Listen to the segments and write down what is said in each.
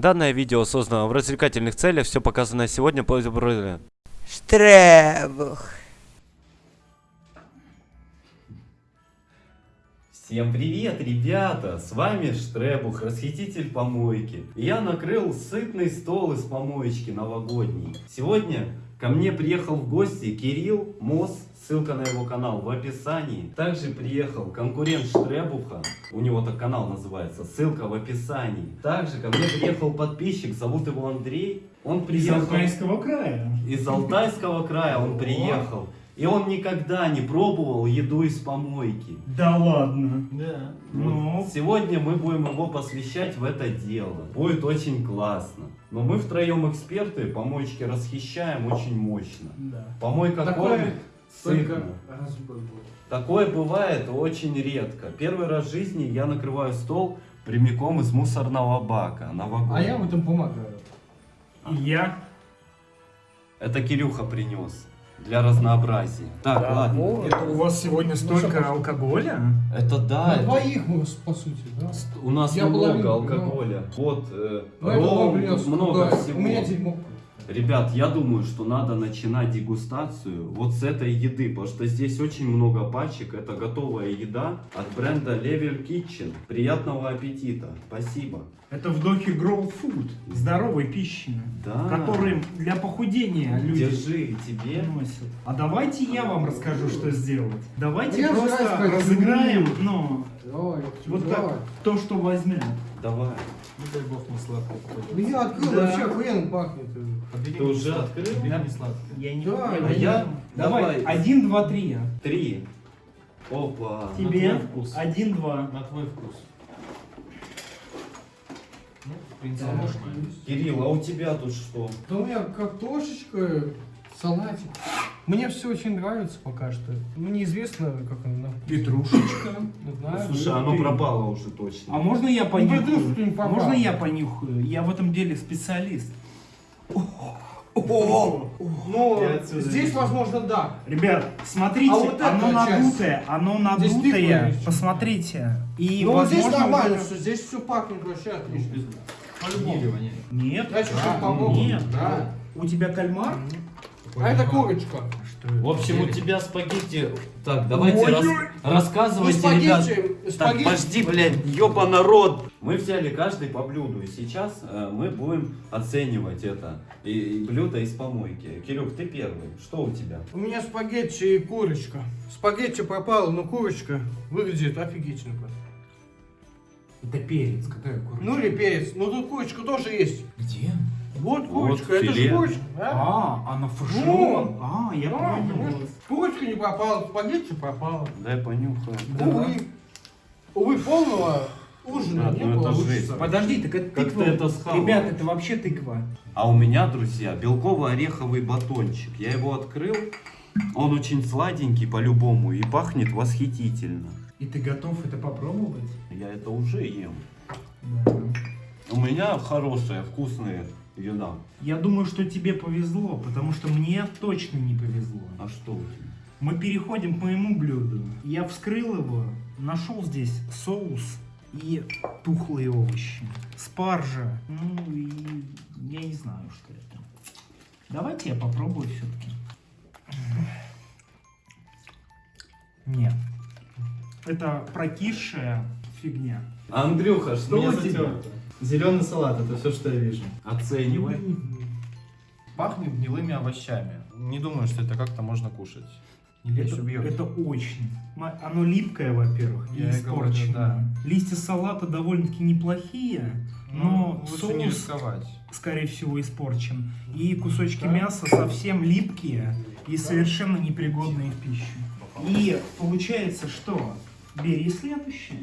Данное видео создано в развлекательных целях, все показанное сегодня по Штребух. Всем привет, ребята! С вами Штребух, расхититель помойки. Я накрыл сытный стол из помоечки новогодний. Сегодня ко мне приехал в гости Кирилл Мос, ссылка на его канал в описании. Также приехал конкурент Штребуха, у него так канал называется, ссылка в описании. Также ко мне приехал подписчик, зовут его Андрей. Он приехал... Из Алтайского края. Из Алтайского края он приехал. И он никогда не пробовал еду из помойки. Да ладно. Да. Ну. Вот сегодня мы будем его посвящать в это дело. Будет очень классно. Но мы втроем эксперты, помоечки расхищаем очень мощно. Да. Помойка Такое кормит Только раз в год будет. Такое бывает очень редко. Первый раз в жизни я накрываю стол прямиком из мусорного бака. Новогодний. А я в этом помогаю. И я. Это Кирюха принес. Для разнообразия. Так, ладно. Это у вас сегодня столько алкоголя? Это да. На это- двоих мы, по сути, да? У нас Я много половину, алкоголя. Вот, э, Ну, ром, много всего. У меня дерьмо. Ребят, я думаю, что надо начинать дегустацию вот с этой еды, потому что здесь очень много пачек. Это готовая еда от бренда Level Kitchen. Приятного аппетита. Спасибо. Это вдохи Grow Food, здоровой пищи, Да. которые для похудения люди Держи тебе. носят. А давайте я вам расскажу, что сделать. Давайте Я же просто разыграем, ну, Давай, вот давай. так, то, что возьмет. Давай. Не дай бог не сладкое. Ну я открыл, Да. вообще охуенно пахнет. Подбери Ты уже сладкое. открыл? Подбери мне сладкое. Я не Да, а я- Давай, давай. один, два, три. Три. Опа. Тебе твой вкус. один, два. На твой вкус. Ну, в принципе, Да. Кирилл, а у тебя тут что? Да у меня картошечка, салатик. Мне все очень нравится пока что. Ну неизвестно, как оно. на- Петрушечка. Не знаю. Слушай, оно пропало уже точно. А можно я Ну, понюхаю? Можно я понюхаю? Я в этом деле специалист. Ну, Я отсюда здесь, возможно, да. Ребят, смотрите, А вот оно часть? надутое, оно надутое. Посмотрите. И Ну, вот здесь возможно, нормально, вот что здесь все пахнет вообще отлично. По-любому Нет. Да, попробую. Нет. Да. У тебя кальмар? А это курочка. В общем, у тебя спагетти... Так, давайте рас- ой. Ну, рассказывайте, ребят. спагетти, Так, спагетти. подожди, блядь, ёба народ. Мы взяли каждый по блюду, и сейчас э, мы будем оценивать это. И, и блюдо из помойки. Кирюх, ты первый. Что у тебя? У меня спагетти и курочка. Спагетти пропало, но курочка выглядит офигительно. просто. Это перец. Какая курочка? Ну или перец. Ну тут курочка тоже есть. Где? Вот курочка, это филе. же курочка. Да? А, она фарширована. А, я Да, понял. Курочка не пропала, спагетти пропала. Дай понюхаю. Увы. Увы, полного ужина Ребят, не ну это получится. жесть. Подожди, так это Как тыква. ты это схавал? Ребят, это вообще тыква. А у меня, друзья, белково-ореховый батончик. Я его открыл. Он очень сладенький по-любому и пахнет восхитительно. И ты готов это попробовать? Я это уже ем. Да. У меня хорошая, вкусная еда. Я думаю, что тебе повезло, потому что мне точно не повезло. А что у тебя? Мы переходим к моему блюду. Я вскрыл его, нашел здесь соус и тухлые овощи. Спаржа. Ну и я не знаю, что это. Давайте я попробую все-таки. Нет. Это прокисшая фигня. Андрюха, что Меня у тебя? затерто. Зеленый салат, это все, что я вижу. Оценивай. Пахнет гнилыми овощами. Не думаю, что это как-то можно кушать. Это, убьет. это очень. Оно липкое, во-первых, и Я и говорю, испорченное. да. Листья салата довольно-таки неплохие, но Ну, лучше не соус, рисковать. скорее всего, испорчен. И кусочки Да? мяса совсем липкие и совершенно непригодные в пищу. И получается, что бери следующее.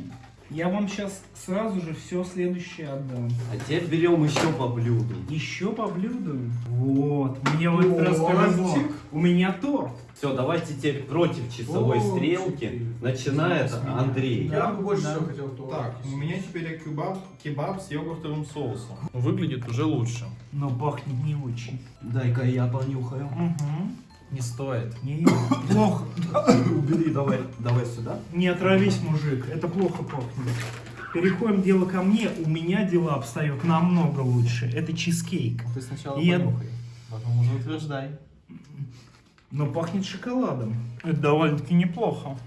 Я вам сейчас сразу же все следующее отдам. А теперь берем еще по блюду. Еще по блюду. Вот, мне в этот раз повезло. У меня торт. Все, давайте теперь против часовой О, стрелки четыре. начинает Андрей. Я бы больше Да. всего хотел торт. Так, у меня теперь кебаб, кебаб с йогуртовым соусом. Выглядит уже лучше. Но пахнет не очень. Дай-ка я понюхаю. Угу. Не стоит. Не, плохо. Убери, давай, давай сюда. Не отравись, мужик. Это плохо пахнет. переходим дело ко мне. У меня дела обстоят намного лучше. Это чизкейк. Ты сначала И я- понюхай, потом уже утверждай. Но пахнет шоколадом. Это довольно-таки неплохо.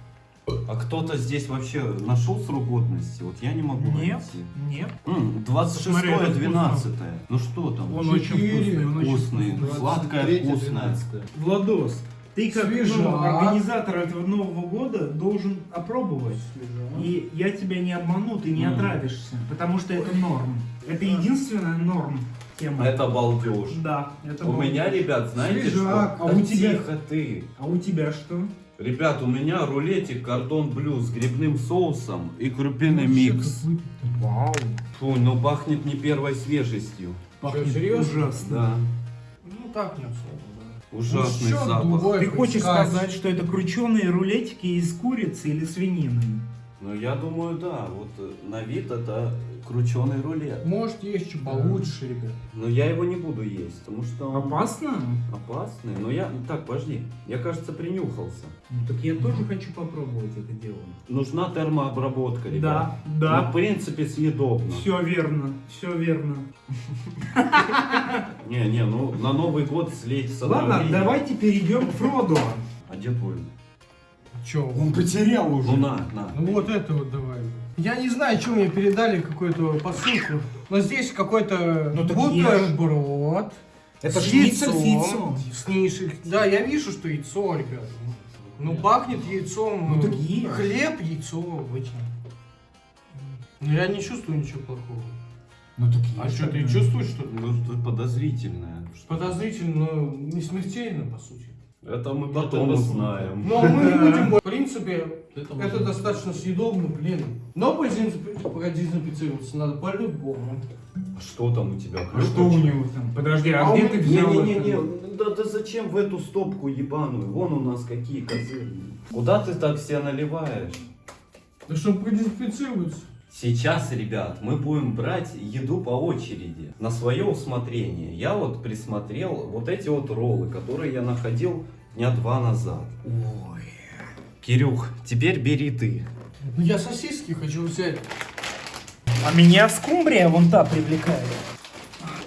А кто-то здесь вообще нашел срок годности? Вот я не могу Нет, найти. нет. М, 26 Смотри, это 12 Ну что там? Он очень вкусный, он вкусный, сладкое, 23-е, вкусное. 12-е. Владос, ты как ну, организатор этого Нового года должен опробовать. И я тебя не обману, ты не Мгм. отравишься, потому что это норм. Это единственная норм тема. Это балдеж. Да, это У норм. меня, ребят, знаете Свежак. что? А Да у тебя- Тихо ты. А у тебя что? Ребят, у меня рулетик кордон блю с грибным соусом и крупиный Ну, микс. Вау. Фу, ну пахнет не первой свежестью. Пахнет серьезно? ужасно. Да, Ну так не особо, да. ужасный Ну, запах. Ты хочешь сказать? сказать, что это крученые рулетики из курицы или свинины? Ну я думаю, да, вот э, на вид это крученый рулет. Может есть что получше, ребят. Но я его не буду есть, потому что он Опасно? опасный. Но я... Так, подожди, я, кажется, принюхался. Ну, так я тоже хочу попробовать это дело. Нужна термообработка, ребят. Да, Ну, да. в принципе, съедобно. Все верно, все верно. Не, не, ну на Новый год слить Ладно, давайте перейдем к Фроду. А где твой? Че? Он потерял Ну на, на. Ну вот это вот давай. Я не знаю, что мне передали, какую-то посылку. Но здесь какой-то Ну бутерброд. Это с яйцом. яйцом. С нишей. Да, я вижу, что яйцо, ребят. Ну, пахнет яйцом. Ну, так э. Хлеб, яйцо обычно. Но я не чувствую ничего плохого. Ну так А что, ты чувствуешь что-то? Ну, что подозрительное. Подозрительно, но не смертельно, по сути. Это мы Ну, потом это узнаем. Но мы не будем... В принципе, Это это достаточно съедобно, блин. Но продезинфи- продезинфицироваться надо по-любому. А что там у тебя? А что у него там? Подожди, а, А где у ты взял Не-не-не, это? да, да зачем в эту стопку ебаную? Вон у нас какие козырные. Куда ты так все наливаешь? Да чтобы продезинфицироваться. Сейчас, ребят, мы будем брать еду по очереди, на свое усмотрение. Я вот присмотрел вот эти вот роллы, которые я находил дня два назад. Ой. Кирюх, теперь бери ты. Ну я сосиски хочу взять. А меня скумбрия вон та привлекает.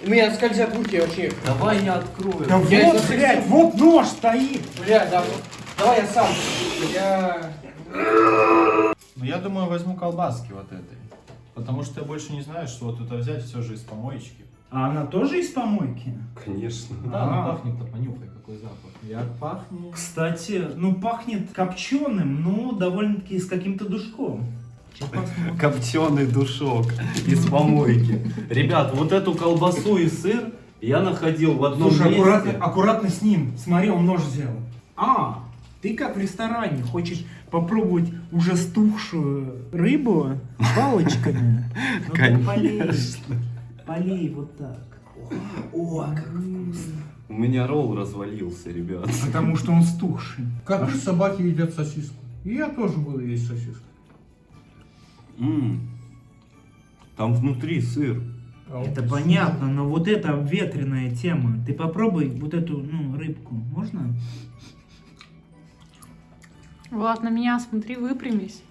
У меня скользят руки вообще. Давай я открою. Да Я вот, блядь, вот нож стоит. Бля, да, давай я сам. Я... Ну, я думаю, возьму колбаски вот этой. Потому что я больше не знаю, что вот это взять все же из помоечки. А она тоже из помойки? Конечно. Да, А. ну пахнет-то, понюхай, какой запах. Як пахнет. Кстати, ну пахнет копченым, но довольно-таки с каким-то душком. Копченый душок из помойки. Ребят, вот эту колбасу и сыр я находил в одном Слушай, аккуратно, месте. аккуратно с ним. Смотри, он нож взял. А, ты как в ресторане хочешь попробовать уже стухшую рыбу палочками? Ну. Конечно. Полей вот так. О, как вкусно. У меня ролл развалился, ребят. Потому что он стухший. Коты собаки едят сосиску. И я тоже буду есть сосиску. Там внутри сыр. А Это понятно, но вот это ветреная тема. Ты попробуй вот эту, ну, рыбку. Можно? Влад, на меня смотри, выпрямись.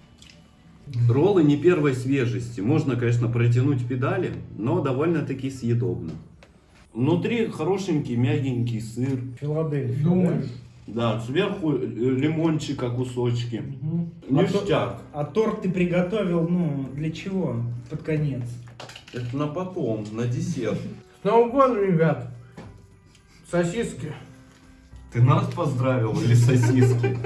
Роллы не первой свежести. Можно, конечно, протянуть педали, но довольно-таки съедобно. Внутри хорошенький, мягенький сыр. Филадельфия. Думаешь? Да, сверху э, лимончика кусочки. Мгм. Ништяк. А торт ты приготовил, ну, для чего? Под конец. Это на потом, на десерт. С Новым годом, ребят. Сосиски. Ты нас поздравил или сосиски?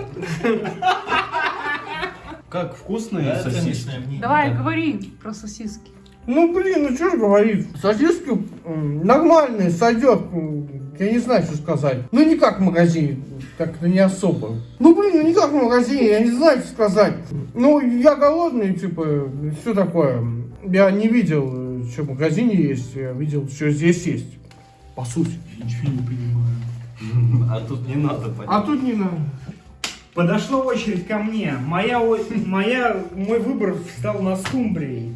Как вкусные сосиски? Давай, говори про сосиски. Ну блин, ну что ж говорить. Сосиски нормальные, сойдет. Я не знаю, что сказать. Ну не как в магазине, как-то не особо. Ну блин, ну не как в магазине, я не знаю, что сказать. Ну я голодный, типа, все такое. Я не видел, что в магазине есть, я видел, что здесь есть. По сути. Ничего не понимаю. А тут не надо понять. А тут не надо. Подошла очередь ко мне. Моя, моя, мой выбор стал на скумбрии.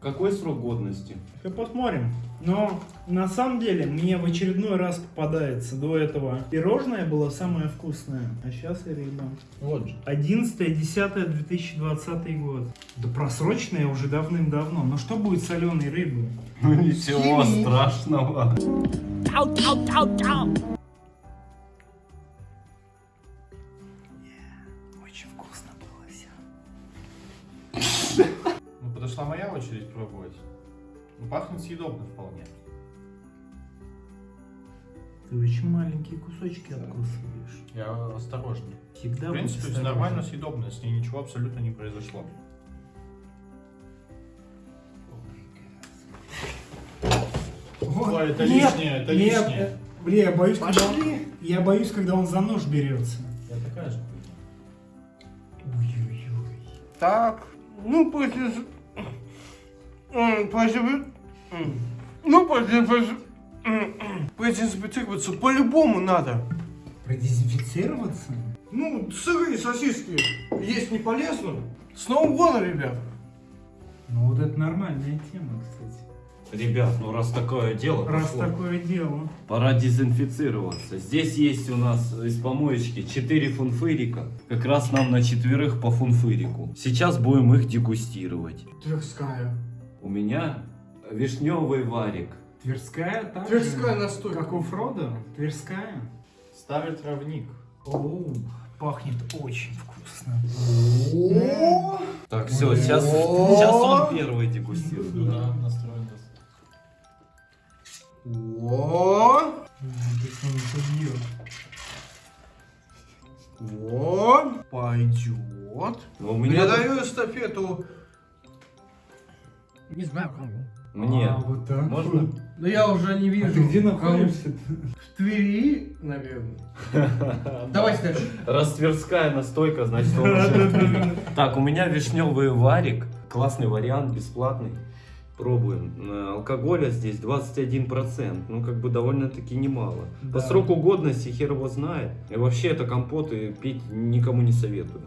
Какой срок годности? Сейчас посмотрим. Но на самом деле мне в очередной раз попадается до этого пирожное было самое вкусное, а сейчас и рыба. Вот же. 11.10.2020 год. Да просроченное уже давным-давно. Но что будет с соленой рыбой? Ну ничего Химии. страшного. Очень вкусно было все. Ну, подошла моя очередь пробовать. Ну, пахнет съедобно вполне. Ты очень маленькие кусочки откусываешь. Я осторожный. Всегда В принципе, все нормально съедобно, с ней ничего абсолютно не произошло. Ой, это Нет, лишнее, это нет, лишнее. э, Бля, я боюсь, когда он, я боюсь, когда он за нож берется. Я такая же. Ой-ой-ой. Так, ну после... После... Ну после... после- Продезинфицироваться по-любому надо. Продезинфицироваться? Ну, сырые сосиски есть не полезно. С Новым годом, ребят. Ну вот это нормальная тема, кстати. Ребят, ну раз такое дело Раз пошло, такое дело. пора дезинфицироваться. Здесь есть у нас из помоечки 4 фунфырика. Как раз нам на четверых по фунфырику. Сейчас будем их дегустировать. Тверская. У меня вишневый варик. Тверская так же, Тверская настойка. Как у Фрода? Тверская? Старый травник. Оу, пахнет очень вкусно. О, Так, все, сейчас, сейчас он первый дегустирует. Да, настроен. о, Если он это бьет. вот, пойдет. Но у меня Передаю эстафету. Не знаю кому. Мне. А, вот так Можно? вот. Да я уже не вижу. А ты где находишься? В Твери, наверное. Давайте дальше. Раз Тверская настойка, значит он уже... Так, у меня вишневый варик. Классный вариант, бесплатный. Пробуем. Э, Алкоголя здесь 21%. Ну, как бы довольно-таки немало. По Да. сроку годности хер его знает. И вообще это компот и пить никому не советую.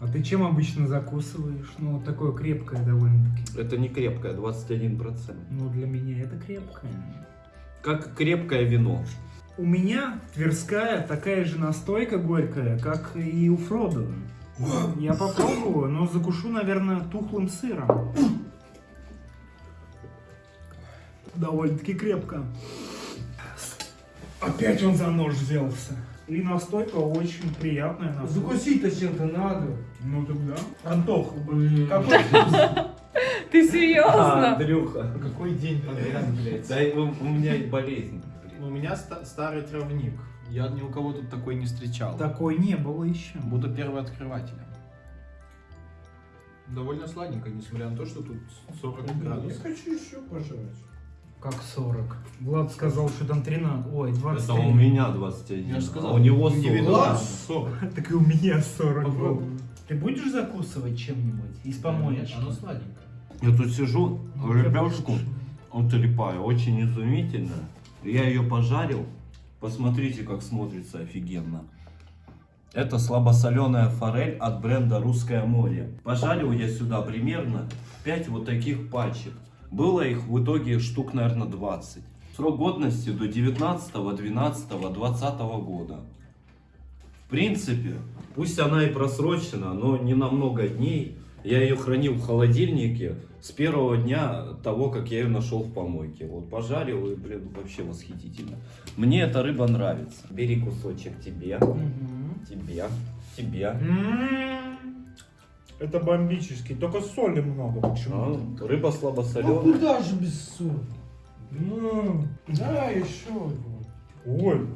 А ты чем обычно закусываешь? Ну, вот такое крепкое довольно-таки. Это не крепкое, 21%. Ну, для меня это крепкое. Как крепкое вино. У меня Тверская такая же настойка горькая, как и у Фрода. Я попробую, но закушу, наверное, тухлым сыром. Довольно-таки крепко. Опять он за нож взялся. И настойка очень приятная. на вкус. Закусить-то чем-то надо. Ну тогда. Антох, какой? Ты А, серьезно? Андрюха. Какой день подряд, блядь. Да, у, у меня болезнь. У меня ста- старый травник. Я ни у кого тут такой не встречал. Такой не было еще. Буду первооткрывателем. Довольно сладенько, несмотря на то, что тут 40 Я градусов. хочу еще пожрать. Как 40. Влад сказал, что там 13. Ой, 20. Это у меня 21. Я же сказал, а у него 40. индивидуально. 40. Так и у меня 40 было. Попробуй. Ты будешь закусывать чем-нибудь? Из помоечки? Оно сладенькое. Я тут сижу, Ну, ребяшку конечно. утрепаю, очень изумительно. Я ее пожарил. Посмотрите, как смотрится офигенно. Это слабосоленая форель от бренда Русское море. Пожарил я сюда примерно 5 вот таких пачек. Было их в итоге штук, наверное, 20. Срок годности до 19, 12, 20 года. В принципе, пусть она и просрочена, но не на много дней. Я ее хранил в холодильнике с первого дня того, как я ее нашел в помойке. Вот пожарил и, блин, вообще восхитительно. Мне эта рыба нравится. Бери кусочек тебе, Мгм. тебе, тебе. М, Это бомбический, только соли много почему-то. А, рыба Ну слабосоленая. куда же без соли? Ну, да, еще. Ой,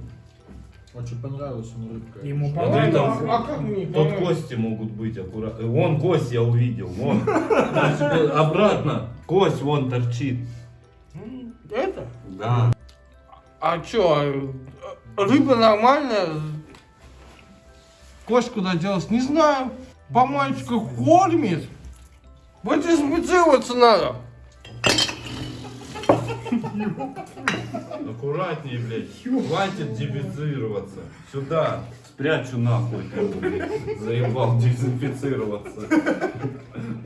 Очень понравилась он рыбка. ему понравилось. там- А как мне Тут кости могут быть аккуратно. Вон кость я увидел, вон. Обратно. Кость вон торчит. Это? Да. А чё, рыба нормальная? Кость куда делась? Не знаю. По мальчику кормит. Продезинфицироваться надо. Аккуратнее, блядь. Хватит дезинфицироваться. Сюда. Спрячу нахуй. Заебал дезинфицироваться.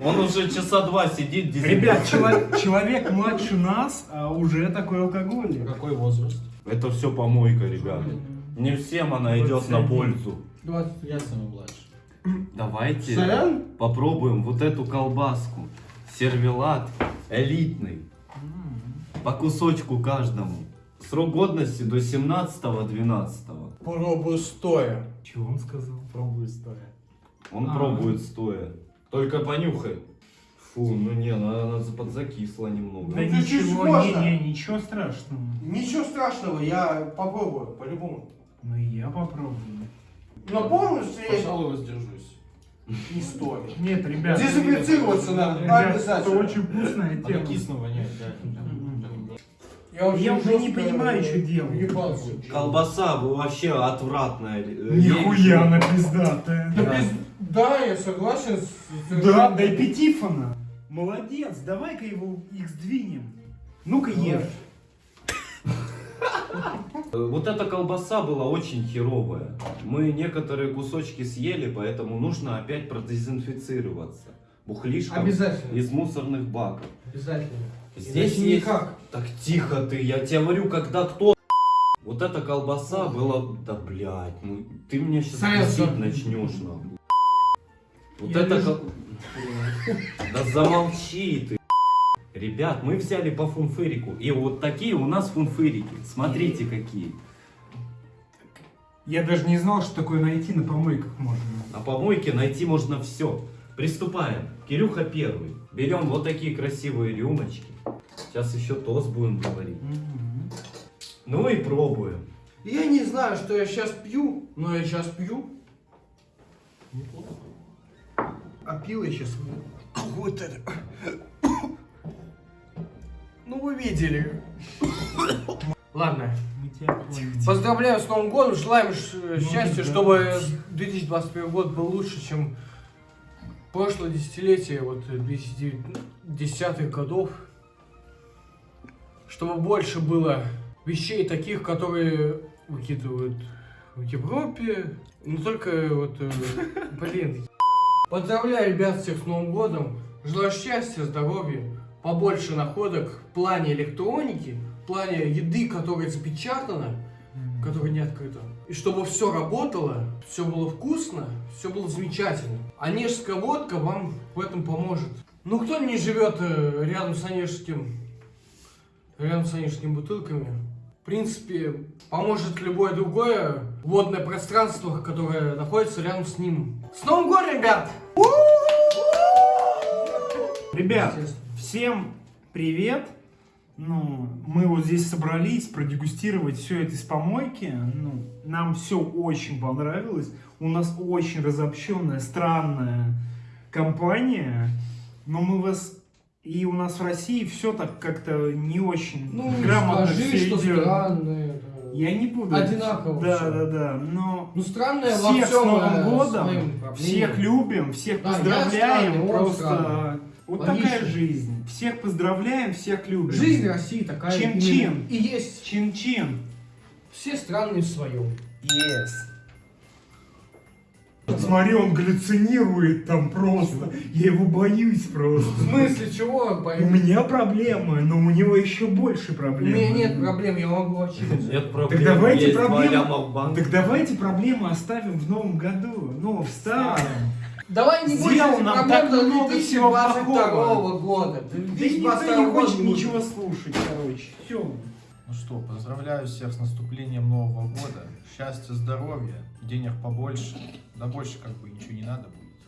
Он уже часа два сидит Ребят, чело- человек младше нас, а уже такой алкоголик. Какой возраст? Это все помойка, ребята. Не всем она идет на пользу. Я самый младший. Давайте Сорян? попробуем вот эту колбаску. Сервелат элитный. По кусочку каждому. Срок годности до 17-12. Пробую стоя. Чего он сказал? Пробую стоя. Он А. пробует стоя. Только понюхай. Фу, ну не, она, она подзакисла немного. Да Ну, ничего, можно. не, не, ничего страшного. Ничего страшного, я попробую, по-любому. Ну и я попробую. Но полностью я Пожалуй, воздержусь. не стоит. Нет, ребят. Дезинфицироваться надо, обязательно. Это очень вкусная Она тема. кисло воняет, да. Я уже не понимаю, что делать. въебался. Колбаса вообще отвратная. Э, Нихуя я- она пиздатая. Да, без- да, я согласен с... Да, дай пятифона. Молодец, давай-ка его их сдвинем. Ну-ка ешь. Э, Вот эта колбаса была очень херовая. Мы некоторые кусочки съели, поэтому нужно опять продезинфицироваться. Бухлишка Обязательно. из мусорных баков. Обязательно. Здесь есть... никак. Так тихо ты, я тебе говорю, когда кто... Вот эта колбаса была... Да, блядь, ну ты мне сейчас начнешь, нахуй. Вот Я это... вижу- Да замолчи ты. Ребят, мы взяли по фунфырику. И вот такие у нас фунфырики. Смотрите, какие. Я даже не знал, что такое найти на помойках можно. На помойке найти можно все. Приступаем. Кирюха первый. Берем вот такие красивые рюмочки. Сейчас еще тост будем говорить. Ну и пробуем. Я не знаю, что я сейчас пью, но я сейчас пью. А пил я сейчас вот это. Ну вы видели. Ладно. Поздравляю с Новым годом, желаем Ну, счастья, да. чтобы 2021 год был лучше, чем прошлое десятилетие, вот 2010-х годов. Чтобы больше было вещей таких, которые выкидывают в Европе, не только вот, э, блин. Поздравляю ребят всех с Новым годом, желаю счастья, здоровья, побольше находок в плане электроники, в плане еды, которая запечатана, которая не открыта. И чтобы все работало, все было вкусно, все было замечательно. Онежская водка вам в этом поможет. Ну кто не живет э, рядом с онежским, рядом с онежскими бутылками? В принципе, поможет любое другое водное пространство, которое находится рядом с ним. С Новым годом, ребят! Ребят, всем привет. Ну, мы вот здесь собрались продегустировать все это из помойки. Ну, нам все очень понравилось. У нас очень разобщенная, странная компания. Но мы вас... И у нас в России все так как-то не очень Ну, грамотно скажи, все что идет. странное. Я не буду. Одинаково Да, всё. да, да. Но Ну, странное всех с Новым э, годом, всех любим, всех Да, поздравляем. странный, Просто странный. вот Логично. такая жизнь. Всех поздравляем, всех любим. Жизнь России такая Чин-чин. И есть Чин-чин. все странные в своем. Yes. Смотри, он галлюцинирует там просто. Я его боюсь В просто. смысле чего? У Пойми. меня проблемы, но у него еще больше У проблем. меня нет проблем, я могу очистить. Нет проблем. Так давайте есть проблемы-. Так давайте проблемы оставим в новом году. Ну, в старом. Давай не будем этих нам так много всего 2022 плохого. года. Да никто не хочет ничего слушать, короче. Все. Ну что, поздравляю всех с наступлением Нового года. Счастья, здоровья, денег побольше. Да больше как бы ничего не надо будет.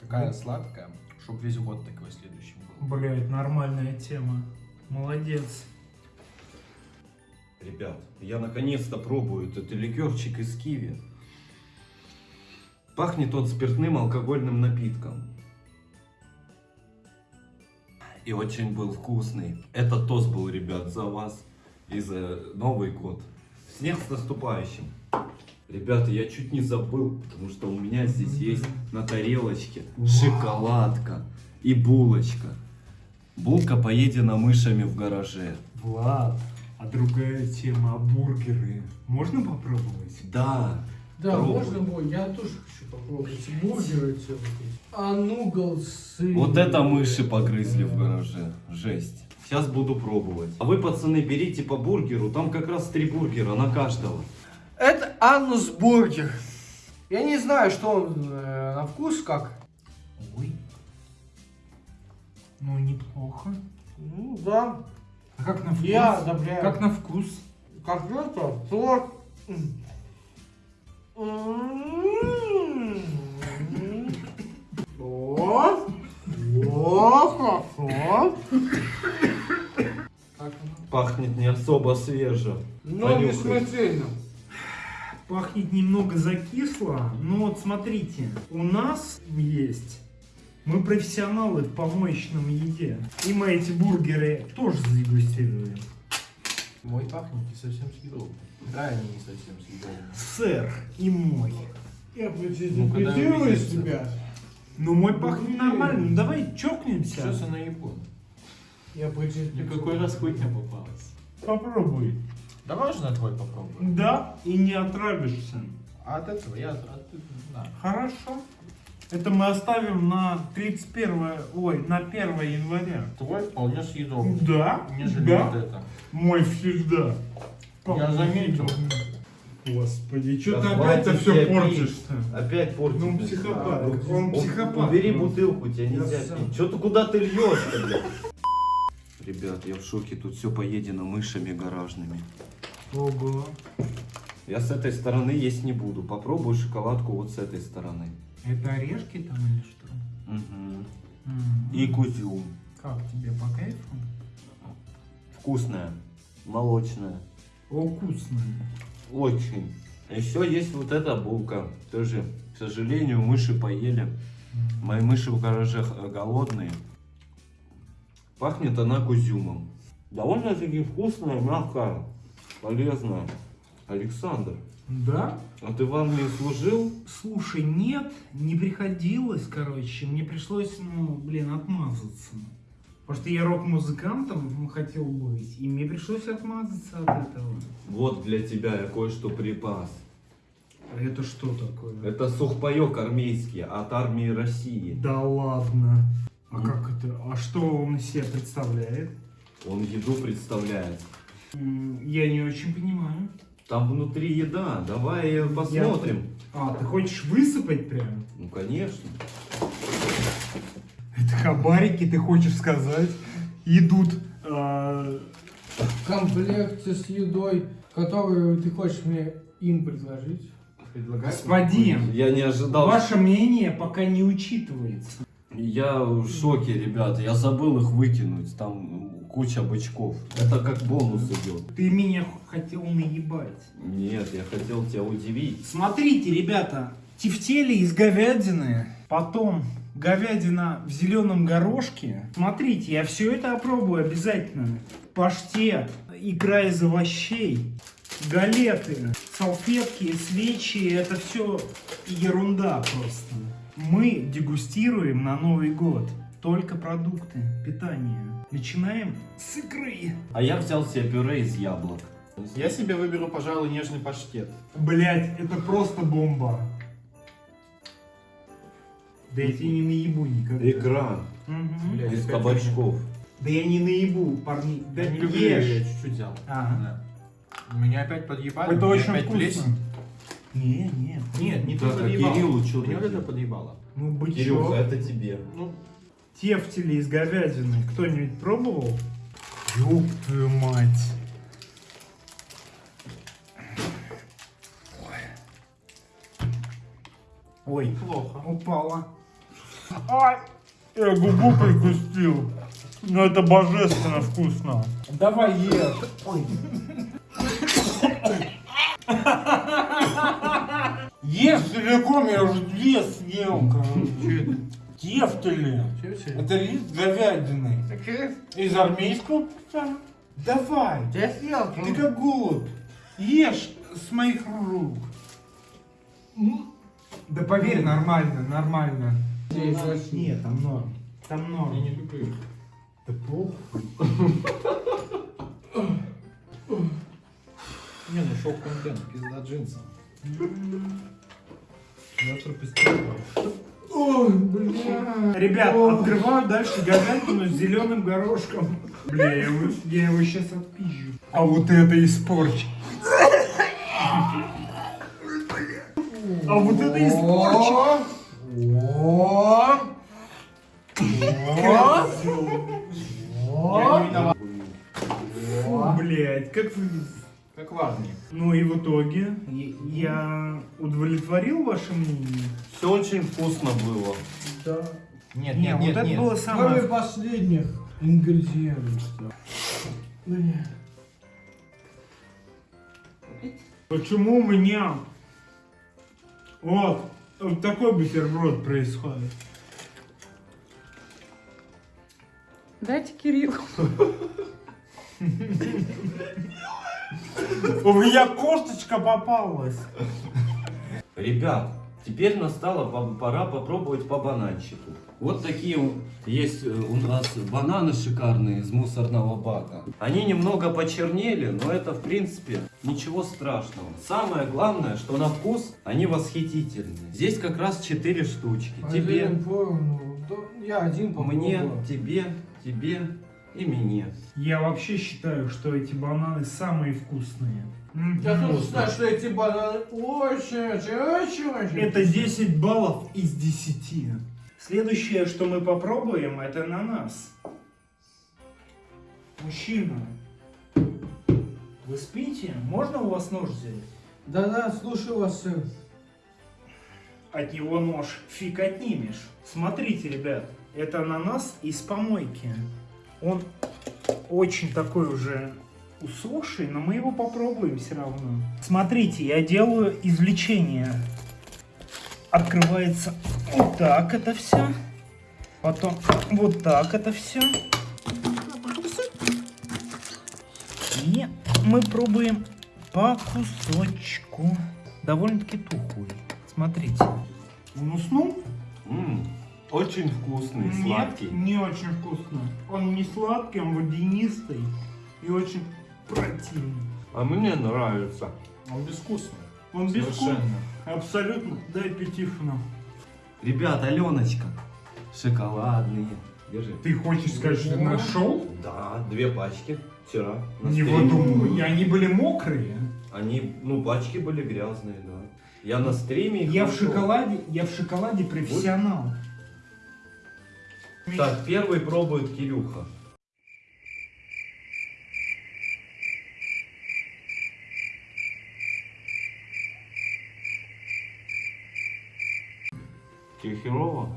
Такая сладкая, чтоб весь год такой следующий был. Блять, нормальная тема. Молодец. Ребят, я наконец-то пробую этот ликерчик из киви. Пахнет он спиртным алкогольным напитком. И очень был вкусный. Этот тост был, ребят, за вас и за Новый год. Снег с наступающим. Ребята, я чуть не забыл, потому что у меня здесь есть на тарелочке шоколадка и булочка. Булка поедена мышами в гараже. Влад, а другая тема, а бургеры можно попробовать? Да. Да, Пробуй. можно будет. Я тоже хочу попробовать. Бургеры все-таки. А нуглсы. Вот это мыши погрызли в гараже. Жесть. Сейчас буду пробовать. А вы, пацаны, берите по бургеру. Там как раз три бургера на каждого. Это анус бургер. Я не знаю, что он э, на вкус как. Ой. Ну, неплохо. Ну да. А как на вкус? Я одобряю. Как на вкус? Как это? Торт. О, о, хорошо. Пахнет не особо свеже. Ну, не Понюхай. смертельно. Пахнет немного закисло, но вот смотрите, у нас есть, мы профессионалы в помоечном еде, и мы эти бургеры тоже задегустируем. Мой пахнет не совсем съедобно. Да, они не совсем съедобные. Сэр и мой. Я Ну, продезинфицирую увидится. себя. Ну мой пахнет нормально, ну давай чокнемся. Сейчас я наебу. Я продезинфицирую. Никакой раз хуйня попалась. Попробуй. Давай же на твой попробуем. Да, и не отравишься. А от этого я... От... Да. Хорошо. Это мы оставим на 31, ой, на 1 января. Твой вполне съедобный. Да, Нежели да. вот это. Мой всегда. Я заметил. Господи, что Да ты опять-то все портишь-то? Опять портить. Ну, он психопат, он у- психопат. Убери бутылку, тебе Я нельзя пить. Че ты куда ты льешь-то, блядь? Ребят, я в шоке, тут все поедено мышами гаражными. Ого. Я с этой стороны есть не буду. Попробую шоколадку вот с этой стороны. Это орешки там или что? М. И кузюм. Как тебе по кайфу? Вкусная, молочная. О, вкусно. Очень. Еще есть вот эта булка. Тоже, к сожалению, мыши поели. Мои мыши в гараже э, голодные. Пахнет она кузюмом. Довольно-таки вкусная, мягкая, полезная. Александр, Да? а ты в армии служил? Слушай, нет, не приходилось, короче. Мне пришлось, ну, блин, отмазаться. Потому что я рок-музыкантом хотел быть, и мне пришлось отмазаться от этого. Вот для тебя я кое-что припас. А это что такое? Это сухпайок армейский от армии России. Да ладно. А как это? А что он из себя представляет? Он еду представляет. Я не очень понимаю. Там внутри еда. Давай э, посмотрим. А, ты хочешь высыпать прям? Ну, конечно. Это хабарики, ты хочешь сказать, идут... а, В комплекте с едой, которую ты хочешь мне им предложить. Предлагаю. Господин, Я не ожидал. ваше мнение пока не учитывается. Я в шоке, ребята. Я забыл их выкинуть. Там куча бычков. Это как бонус идет. Ты меня хотел наебать. Нет, я хотел тебя удивить. Смотрите, ребята, тефтели из говядины, потом говядина в зеленом горошке. Смотрите, я все это опробую обязательно. Паштет, икра из овощей, галеты, салфетки, свечи, это все ерунда просто. Мы дегустируем на Новый год только продукты питания. Начинаем с икры. А я взял себе пюре из яблок. Я себе выберу, пожалуй, нежный паштет. Блять, это просто бомба. Да я тебе не наебу никогда. Икра. Блядь, из кабачков. Да я не наебу, парни. Да Я не люблю, я чуть-чуть взял. Ага. Да. Меня опять подъебали. Это очень опять вкусно. плесень. Не, нет. Нет, не ты Так, а подъебал. Кириллу чё Меня это подъебало. Ну, бычок. Кирюха, это тебе. Ну, Тефтели из говядины. Кто-нибудь пробовал? Ёб твою мать. Ой, плохо. упала. Ай, я губу прикусил. Но это божественно вкусно. Давай ешь. Ой. Ешь целиком, я уже две съел, короче. Тефтели. Это лист говядины. Из армейского пса. Давай. Я съел. Ты как голубь. Ешь с моих рук. Да поверь, нормально, нормально. Здесь. Нет, там норм. Там норм. Я не люблю. Да похуй. Не, ну шок-контент, пизда джинсом. Ой, бля. Ребят, открываю дальше говядину с зеленым горошком. Бля, я его, я его сейчас отпизжу. А вот это испорчено. А вот это. О. Фу, блядь, как вы... Как важный. Ну и в итоге я- удовлетворил ваше мнение? Все очень вкусно было. Да. Нет, Не, нет, вот нет, это нет. было Кроме самое... последних ингредиентов. Почему у меня вот, вот такой бутерброд происходит? Дайте Кириллу. У меня косточка попалась. Ребят, теперь настала по- пора попробовать по бананчику. Вот такие есть э, у нас бананы шикарные из мусорного бака. Они немного почернели, но это в принципе ничего страшного. Самое главное, что на вкус они восхитительные. Здесь как раз 4 штучки. Тебе, Один поровну. Да, Я один мне, попробую. тебе, тебе и мне. Я вообще считаю, что эти бананы самые вкусные. Я тут знаю, что эти бананы очень, очень, очень, очень. Это 10 баллов из 10. Следующее, что мы попробуем, это ананас. Мужчина, вы спите? Можно у вас нож взять? Да-да, слушаю вас, сын. От него нож фиг отнимешь. Смотрите, ребят, это ананас из помойки. Он очень такой уже усохший, но мы его попробуем все равно. Смотрите, я делаю извлечение. Открывается вот так это все. Потом вот так это все. И мы пробуем по кусочку. Довольно-таки тухлый. Смотрите. Он уснул? М, очень вкусный, Нет, сладкий. не очень вкусно. Он не сладкий, он водянистый и очень противный. А мне нравится. Он безвкусный. Он безвкусный. Абсолютно. Дай пятифну. Ребят, Аленочка, шоколадные. Держи. Ты хочешь сказать, что нашел? Да, две пачки вчера. на Не выдумывай. И они были мокрые. Они, ну, пачки были грязные, да. Я на стриме их Я в нашел. шоколаде, я в шоколаде профессионал. Так, первый пробует Кирюха. Тебе херово?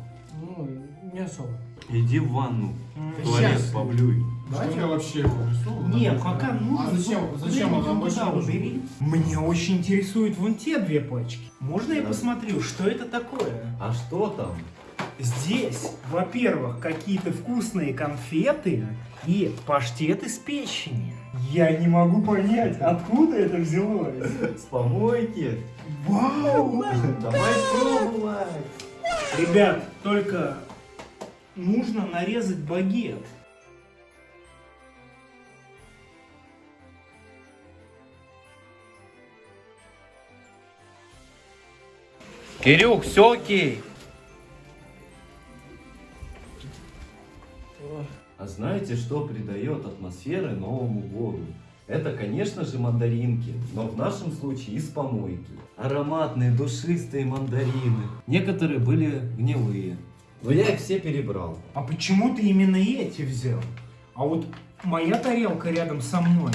Ну, не особо. Иди в ванну. В туалет Сейчас. поблюй. Что я вообще его несу? Не, пока нужно. А зачем, зачем куда-нибудь он нам туда больше убери. Мне очень интересуют вон те две пачки. Можно я посмотрю, что это такое? А что там? Здесь, во-первых, какие-то вкусные конфеты и паштет из печени. Я не могу понять, откуда это взялось. С помойки? Вау! Давай пробовать. Ребят, только нужно нарезать багет. Кирюх, все окей. А знаете, что придает атмосферы Новому году? Это, конечно же, мандаринки, но в нашем случае из помойки. Ароматные, душистые мандарины. Некоторые были гнилые. Но я их все перебрал. А почему ты именно эти взял? А вот моя тарелка рядом со мной.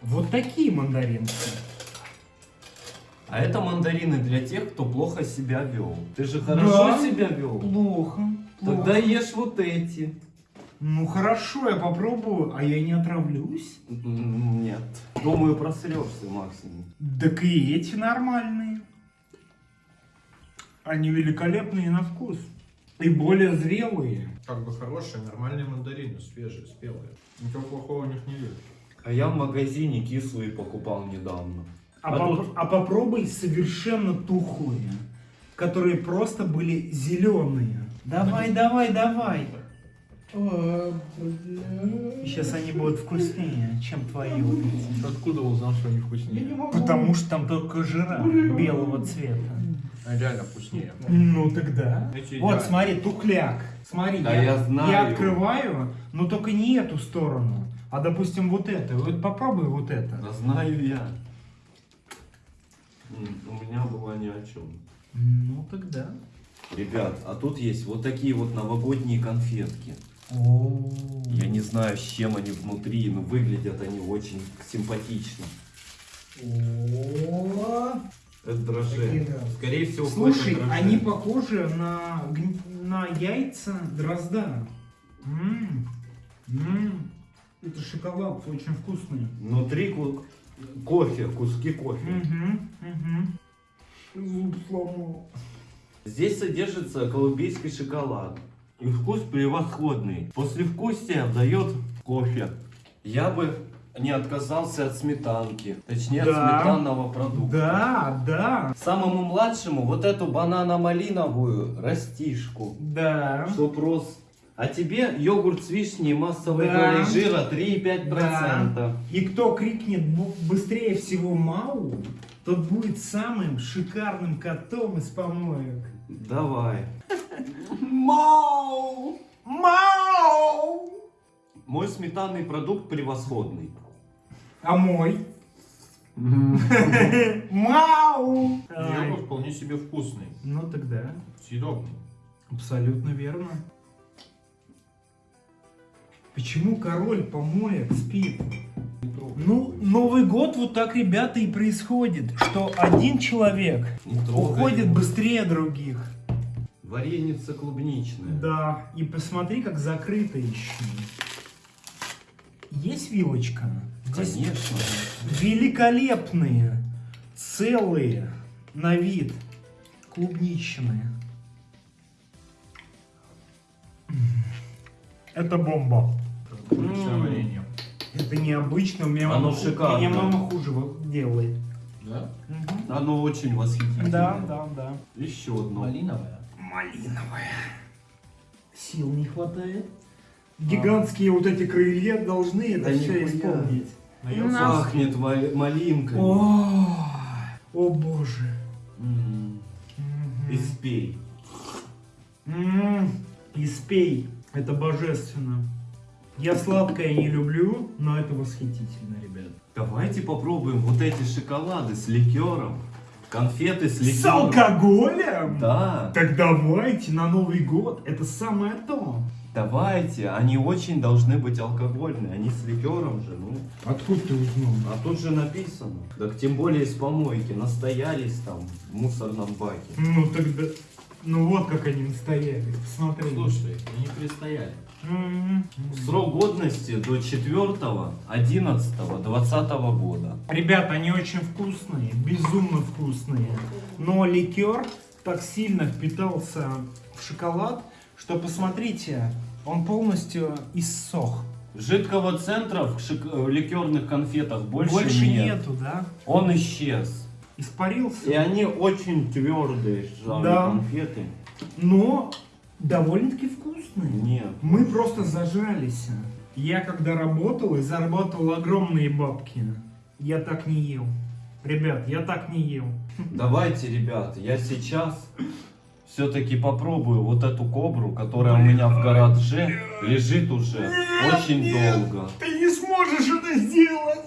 Вот такие мандаринки. А это мандарины для тех, кто плохо себя вел. Ты же хорошо Да. себя вел? Плохо. Тогда плохо. ешь вот эти. Ну хорошо, я попробую, а я не отравлюсь. Нет. Думаю, просрешься максимум. Так и эти нормальные. Они великолепные на вкус. И более зрелые. Как бы хорошие, нормальные мандарины, свежие, спелые. Ничего плохого в них не вижу. А я в магазине кислые покупал недавно. А, А поп- тут- а попробуй совершенно тухлые, которые просто были зеленые. Давай, давай, давай. А, бля. Сейчас они будут вкуснее, чем твои вот эти. Откуда узнал, что они Я не вкуснее? Потому что там только жира белого цвета. А реально вкуснее. Ну тогда. Эти Вот, идеально. смотри, тухляк. Смотри, Да я знаю. я открываю, но только не эту сторону, а допустим вот эту. Вот попробуй вот это. Да знаю я. У меня было ни о чем. Ну тогда. Ребят, а тут есть вот такие вот новогодние конфетки. Я не знаю, с чем они внутри, но выглядят они очень симпатично. Это дрожжи. Скорее всего, Слушай, они похожи на, на яйца дрозда. М, м, Это шоколад, очень вкусный. Внутри ку- кофе, куски кофе. Мгм, мгм. Зуб сломал. Здесь содержится колумбийский шоколад. И вкус превосходный. Послевкусие дает кофе. Я бы не отказался от сметанки. Точнее, Да. от сметанного продукта. Да, да, Самому младшему вот эту банано-малиновую растишку. да. Чтоб рос. А тебе йогурт с вишней массовой Да. долей жира 3,5%. И кто крикнет быстрее всего Мау, тот будет самым шикарным котом из помоек. Давай. Мау! Мау! Мой сметанный продукт превосходный. А мой? Мау! Йогурт вполне себе вкусный. Ну тогда, Съедобный. абсолютно верно. Почему король помоек спит? Ну, Новый год вот так, ребята, и происходит, что один человек уходит его. быстрее других. Вареница клубничная. Да, и посмотри, как закрыто еще. Есть вилочка? Здесь Конечно. великолепные, целые, на вид, клубничные. Это бомба. Клубничное варенье. Это необычно, у меня, Оно мама, шикарно. меня мама хуже вот делает. Да? Мгм. Оно очень восхитительное. Да, да, да. Еще одно. Малиновое. Малиновая. Сил не хватает. Гигантские вот эти крылья должны это Да все исполнить. Наелся? Пахнет ма- малинкой. О, о боже. М. Мгм. И спей. М, И спей. Это божественно. Я сладкое не люблю, но это восхитительно, ребят. Давайте попробуем вот эти шоколады с ликером. Конфеты с С ликером. алкоголем? Да, Так давайте на Новый год. Это самое то. давайте. Они очень должны быть алкогольные. Они с ликером же, ну. Откуда ты узнал? А тут же написано. Так тем более из помойки. Настоялись там в мусорном баке. Ну тогда... Ну вот как они настояли. Посмотри. Слушай, они перестояли. Срок годности до 4 11 20 года. Ребята, они очень вкусные, безумно вкусные. Но ликер так сильно впитался в шоколад, что посмотрите, он полностью иссох. Жидкого центра в, шик- в ликерных конфетах больше, Больше нет. нету, да? Он исчез. Испарился. И они очень твердые, Да. конфеты. Но довольно-таки вкусные. Нет. Мы просто зажались. Я когда работал и зарабатывал огромные бабки, я так не ел. Ребят, я так не ел. Давайте, ребята, я сейчас все-таки попробую вот эту кобру, которая у меня в гараже лежит уже очень долго. Ты не сможешь это сделать!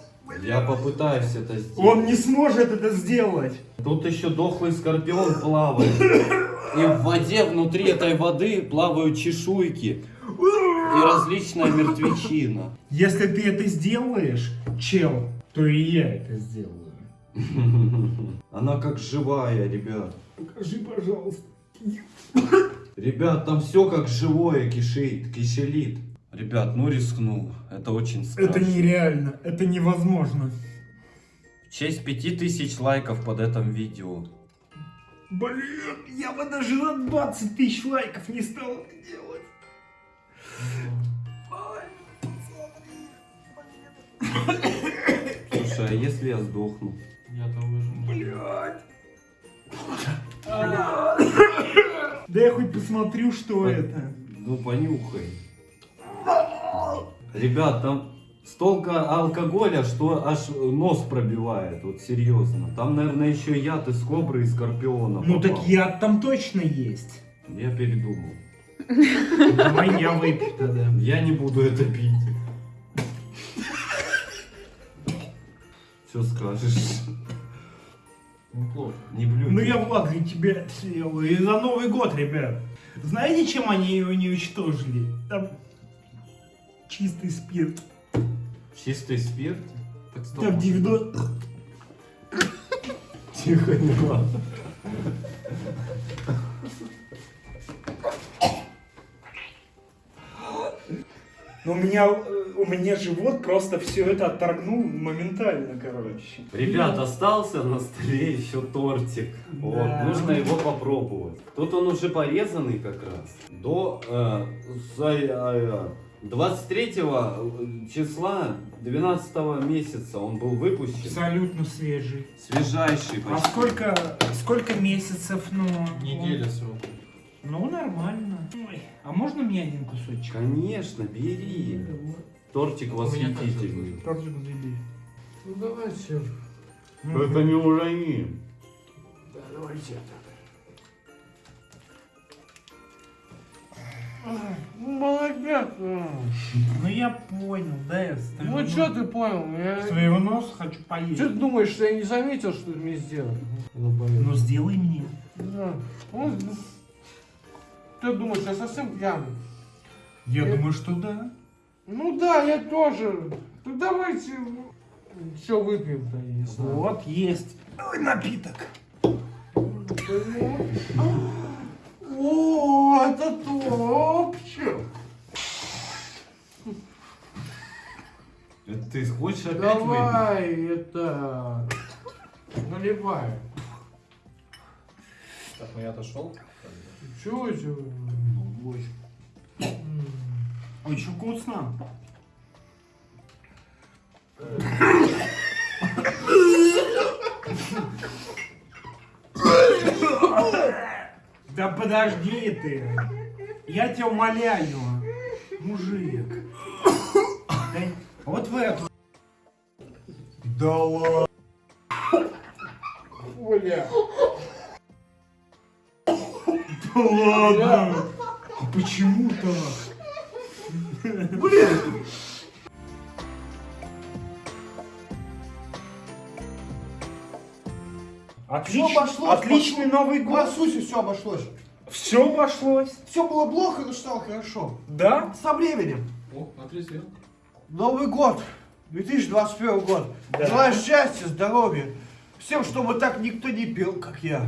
Я попытаюсь это сделать. Он не сможет это сделать! Тут еще дохлый скорпион плавает. И в воде, внутри этой воды плавают чешуйки и различная мертвечина. Если ты это сделаешь, чел, то и я это сделаю. Она как живая, ребят. Покажи, пожалуйста. Ребят, там все как живое кишит, кишелит. Ребят, ну рискнул. Это очень страшно. Это нереально, это невозможно. В честь 5000 лайков под этим видео. Блин, я бы даже на 20 тысяч лайков не стал это делать. Слушай, а если я сдохну? Я того же. Блядь. Да я хоть посмотрю, что это. Ну понюхай. Ребят, там столько алкоголя, что аж нос пробивает, вот серьезно. Там, наверное, еще яд из кобры и скорпиона. Ну попал. так яд там точно есть. Я передумал. Давай я выпью тогда. Я не буду это пить. Что скажешь? Неплохо. Не блюй. Ну я Влад для тебя сделаю. И за Новый год, ребят. Знаете, чем они его не уничтожили? Там чистый спирт. Чистый спирт? Так стоп. Там 90... Тихо, не надо. Но у меня, э, у меня живот просто все это отторгнул моментально, короче. Ребят, остался на столе еще тортик. Вот, Да. нужно его попробовать. Тут он уже порезанный как раз. До э, за- э, 23 числа 12 месяца он был выпущен. Абсолютно свежий. Свежайший А почти. сколько, сколько месяцев, ну? Неделя всего. Ну, нормально. Ой, а можно мне один кусочек? Конечно, бери. Тортик У меня так восхитительный. Тортик забей. Ну давайте. Это не урони. Давайте. Ну, молодец. а. Ну я понял, да, я Ну что ты понял? Я... Своего носа хочу поесть. Что ты думаешь, что я не заметил, что ты мне сделал? Ну. Ну сделай мне. Да. Ну, Ты думаешь, я совсем пьяный? Я Э. думаю, что да. Ну да, я тоже. Ну давайте все выпьем-то, я не знаю. Вот есть Ой, напиток. О, это топчик. Это ты хочешь опять выпить? Давай, это... Наливай. Так, ну я отошел. Чего это? М. Очень вкусно. Да подожди ты. Я тебя умоляю. Мужик. Да, вот в эту. Да ладно. Оля. Да ладно. А почему так? Отлич- Всё обошлось, Отличный Новый год. сути все обошлось. Все обошлось. Все было плохо, но стало хорошо. Да? Со временем. О, отрезвел. Новый год. 2021 год. Да. Желаю счастья, здоровья. Всем, чтобы так никто не пил, как я.